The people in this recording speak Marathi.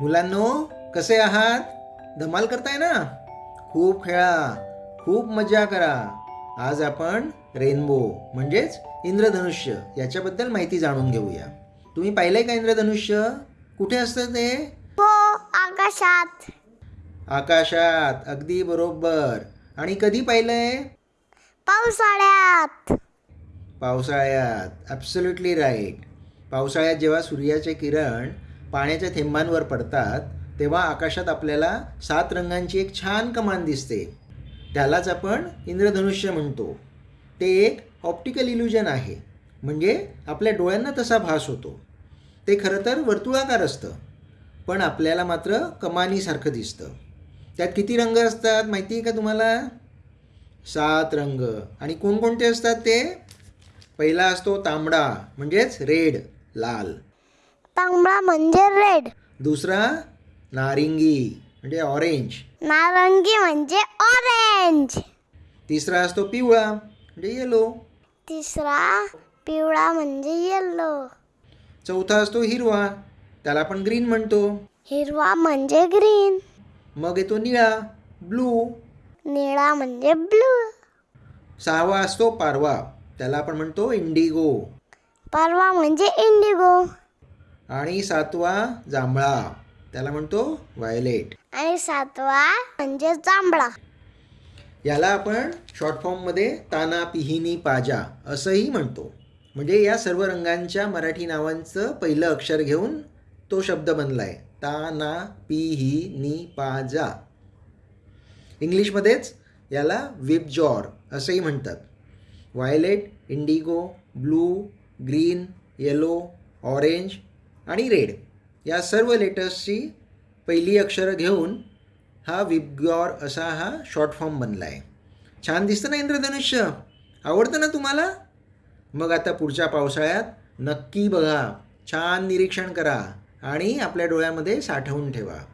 मुलांनो कसे आहात? धमाल करताय ना? खूप खेळा खूप मजा करा. आज आपण रेनबो म्हणजेच इंद्रधनुष्य याच्याबद्दल माहिती जाणून घेऊया. तुम्ही पाहिलंय का इंद्रधनुष्य? कुठे असतं ते? हो आकाशात. आकाशात अगदी बरोबर. आणि कधी पाहिलंय? पावसाळ्यात. पावसाळ्यात. ॲब्सोल्युटली राईट पावसाळ्यात जेव्हा सूर्याचे किरण पाण्याच्या थेंबांवर पडतात तेव्हा आकाशात आपल्याला सात रंगांची एक छान कमान दिसते. त्यालाच आपण इंद्रधनुष्य म्हणतो. ते एक ऑप्टिकल इल्युजन आहे. म्हणजे आपल्या डोळ्यांना तसा भास होतो. ते खरं तर वर्तुळाकार असतं. पण आपल्याला मात्र कमानीसारखं दिसतं. त्यात किती रंग असतात माहिती आहे का तुम्हाला? सात रंग. आणि कोणकोणते असतात ते? पहिला असतो तांबडा म्हणजेच रेड लाल. तांबडा म्हणजे रेड. दुसरा नारिंगी म्हणजे ऑरेंज. नारंगी म्हणजे ऑरेंज. तिसरा असतो पिवळा म्हणजे येलो तिसरा पिवळा म्हणजे येल्लो चौथा असतो हिरवा त्याला आपण ग्रीन म्हणतो. हिरवा म्हणजे ग्रीन मग येतो निळा ब्लू निळा म्हणजे ब्लू सहावा असतो पारवा. त्याला आपण म्हणतो इंडिगो. परवा म्हणजे इंडिगो. आणि सातवा जांभळा त्याला म्हणतो व्हायलेट. आणि सातवा म्हणजे जांभळा. याला आपण शॉर्ट फॉर्ममध्ये ताना पिहिनी पाजा असंही म्हणतो. म्हणजे या सर्व रंगांच्या मराठी नावांचं पहिलं अक्षर घेऊन तो शब्द बनलाय. ताना पिही नी पाजा इंग्लिशमध्येच याला विबजॉर असंही म्हणतात. Violet indigo blue green yellow orange आणि रेड या सर्व लेटर्सची पहिली अक्षरं घेऊन हा विबगॉर असा हा शॉर्ट फॉर्म बनला आहे. छान दिसतं ना इंद्रधनुष्य? आवडतं ना तुम्हाला? मग आता पुढच्या पावसाळ्यात नक्की बघा. छान निरीक्षण करा आणि आपल्या डोळ्यामध्ये साठवून ठेवा.